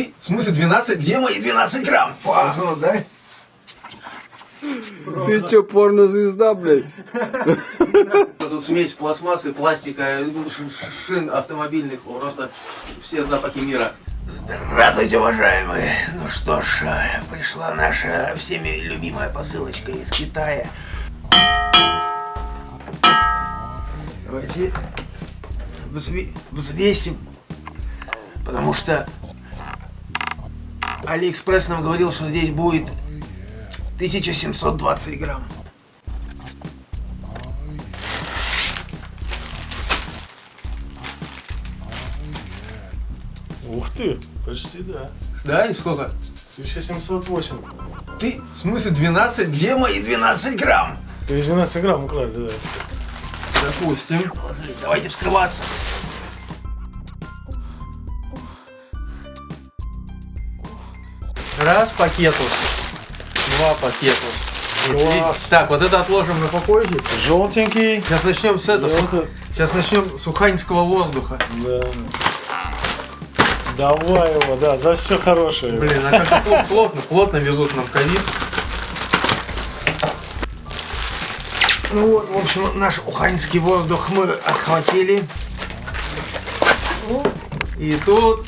Ты, в смысле 12? Где мои 12 грамм? Пахну, дай. Ты чё, порнозвезда, блядь? Тут смесь пластмассы, пластика, шин автомобильных, просто все запахи мира. Здравствуйте, уважаемые! Ну что ж, пришла наша всеми любимая посылочка из Китая. Давайте взве взвесим, потому что Алиэкспресс нам говорил, что здесь будет 1720 грамм. Ух ты, почти да. Да, и сколько? 1708. Ты, в смысле 12? Где мои 12 грамм? Ты 12 грамм украли, да. Допустим. Давайте вскрываться. Раз пакету. Два пакету. Класс. Так, вот это отложим на попозже. Желтенький. Сейчас начнем с этого. Желтый. Сейчас начнем с уханьского воздуха. Да. Давай его, да, за все хорошее. Блин, а как пл- плотно, плотно везут нам ковид. Ну вот, в общем, наш уханьский воздух мы отхватили. И тут,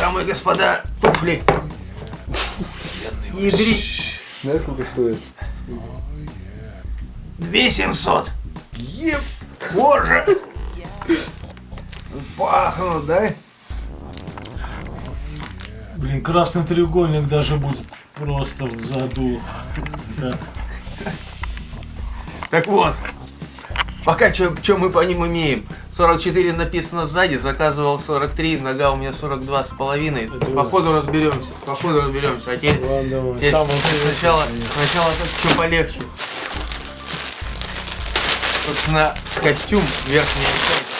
дамы и господа, туфли. Ядри. Знаешь, сколько стоит? 2700. Еп, боже. Пахнут, да? Блин, красный треугольник даже будет просто в заду. Да. Так вот, пока что мы по ним имеем. 44 написано сзади, заказывал 43, нога у меня 42 с половиной. Походу разберемся, походу разберемся. А теперь, Ладно, теперь сначала, конечно. сначала что полегче. Собственно, костюм, верхняя часть.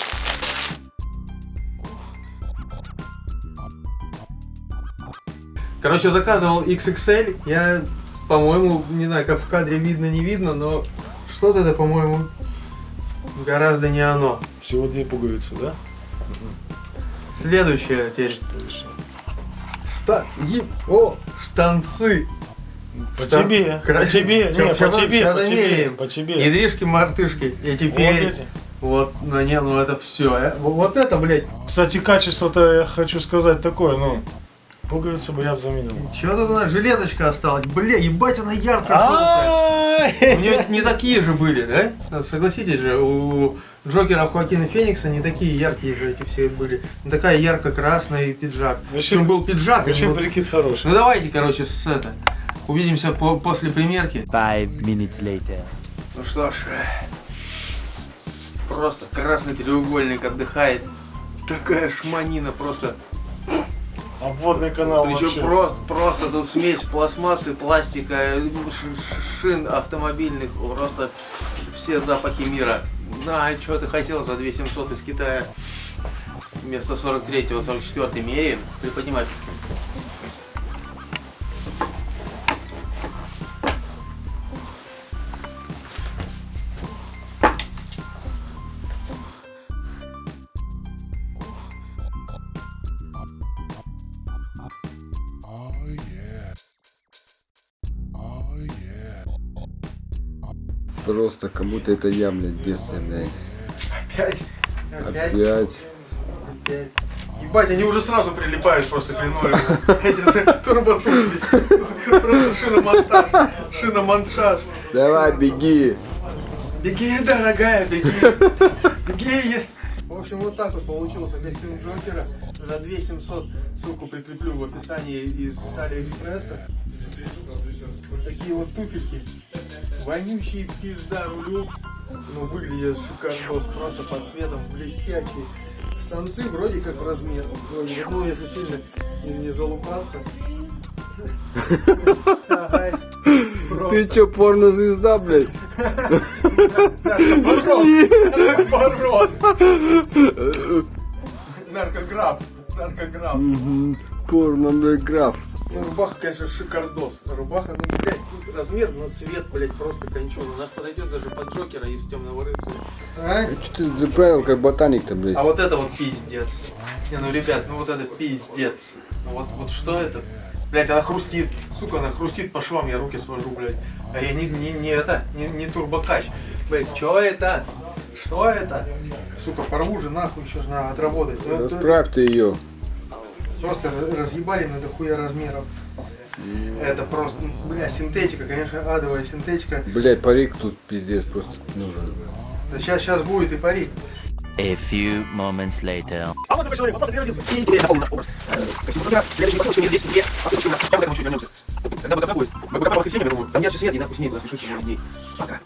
Короче, заказывал XXL. Я, по-моему, не знаю, как в кадре видно, не видно, но что-то это, по-моему, гораздо не оно. Всего две пуговицы, да? Следующее теперь. Шта... и- О, штанцы. По Штан- тебе, по Хорошо. тебе, Ща- не, по тебе, по тебе, по тебе. Ядришки, мартышки. И Вот теперь... эти. Вот, ну не, ну это все. Вот это, блядь. Кстати, качество-то я хочу сказать такое, ну, пуговицы бы я заменил. Че тут у нас жилеточка осталась? Бля, ебать она яркая. У нее не такие же были, да? Ну, Согласитесь же, у Джокера Хоакина Феникса не такие яркие же эти все были. Не такая ярко-красная пиджак. Вообще- Причем был пиджак. Вообще был- прикид хороший. Ну давайте, короче, с это. Увидимся по- после примерки. Five minutes later. Ну что ж, просто красный треугольник отдыхает. Такая шманина просто. Обводный канал Причем вообще. просто, просто тут смесь пластмассы, пластика, ш- шин автомобильных, просто все запахи мира. На, что ты хотел за 2700 из Китая? Вместо 43-го, 44 меряем. Приподнимай. Просто как будто это я, блядь, бедствие, блядь. Опять? Опять? Опять. Опять. Ебать, они уже сразу прилипают просто к. Эти турботуфли. Просто шиномонтаж. Шиномонтаж. Давай, беги. Беги, дорогая, беги. Беги. В общем, вот так вот получился костюм Джокера за 2700. Ссылку прикреплю в описании из Алиэкспресса. Вот такие вот туфельки. Вонючие пизда рулю. Ну, выглядят шикардос, просто под цветом, блестящие. Штанцы вроде как размер. Вроде ну, если сильно не, залупаться. Ты чё, порнозвезда, блядь? Наоборот. Наркограф. Наркограф. Мгм. Порно, блядь, граф. Ну, рубаха, конечно, шикардос. Рубаха, ну, блядь, размер, но цвет, блядь, просто конченый. У нас подойдет даже под Джокера из темного рыцаря. А? А что ты заправил как ботаник-то, блядь? А вот это вот пиздец. Не, ну, ребят, ну вот это пиздец. Ну Вот, вот что это? Блять, она хрустит. Сука, она хрустит по швам, я руки свожу, блядь. А я не, не, не это, не, не турбокач. Блять, что это? Что это? Сука, порву же нахуй, еще же надо отработать. Ну, это Расправьте ее. Просто раз- разъебали на дохуя размеров. Это просто, ну, бля, синтетика, конечно, адовая синтетика. Блять, парик тут пиздец просто нужен. Да сейчас, сейчас будет и парик. A few moments later. А вот такой человек, вот просто переродился. И теперь напомню наш образ. Как фотограф, следующий посылочка у меня здесь две, а потом у нас. Я к этому еще вернемся. Когда БКП будет? Мы БКП воскресенье, я думаю. Там ярче свет, и нахуй снег, запишусь в мой день. Пока.